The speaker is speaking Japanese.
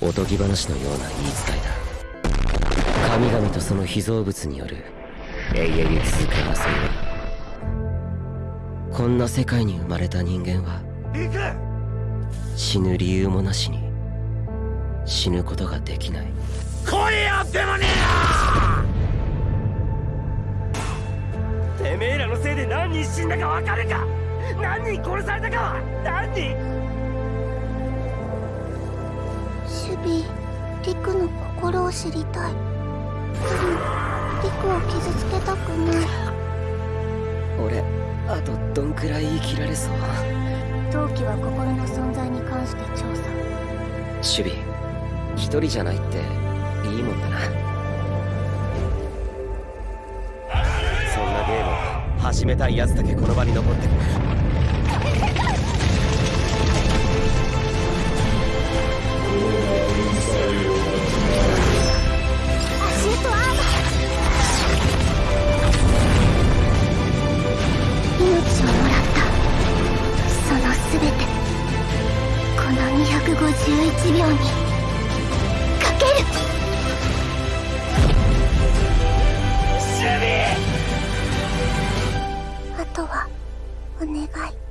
おとぎ話のような言い伝えだ。神々とその被造物による永遠に続く争いこんな世界に生まれた人間は死ぬ理由もなしに死ぬことができない。来いよデモニアてめえらのせいで何人死んだか分かるか！何人殺されたかは何人守備リクの心を知りたい。でもリクを傷つけたくない。俺あとどんくらい生きられそう。陶器は心の存在に関して調査。守備一人じゃないっていいもんだな。そんなゲームを始めたい奴だけこの場に残ってる命をもらったその全てこの251秒にかける。あとはお願い。